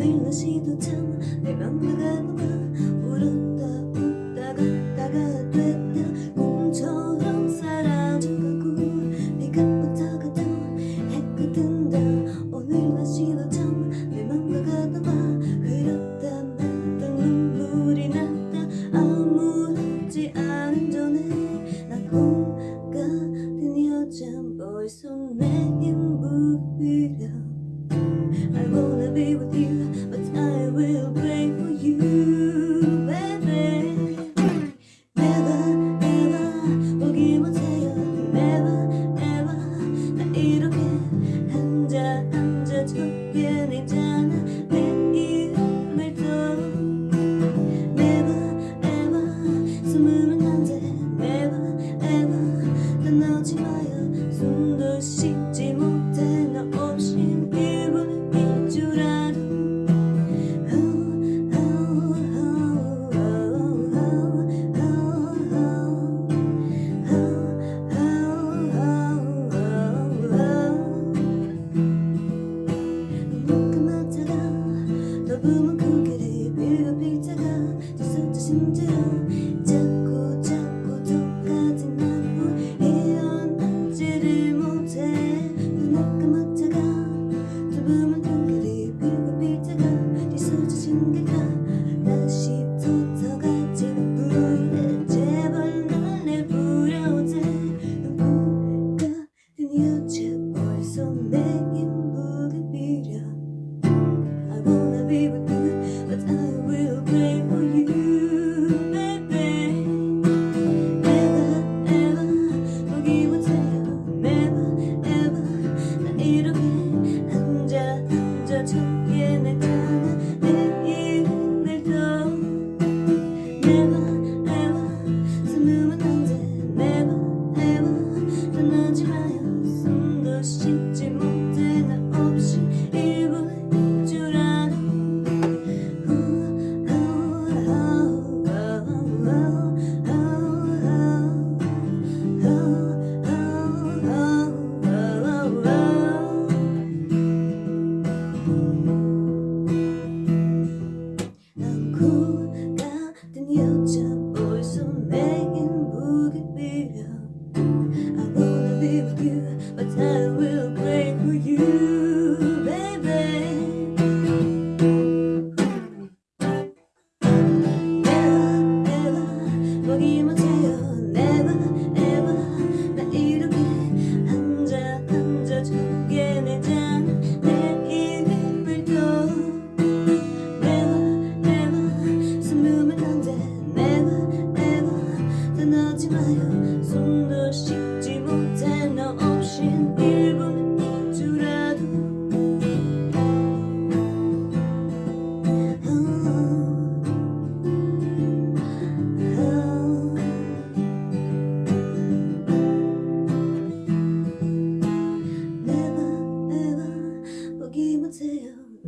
매일 다시 도참 내 맘과 가는 떠나지 마요. 숨도 쉬지 못해 너 없인 피부는 빛줄라도 너무 크게 빌고 빌다가 뒤섞여 심지어 지 마요. 손도 씻지 못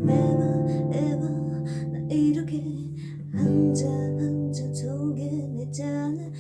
매번 매번 나 이렇게 앉아 앉아. 독에 내잖아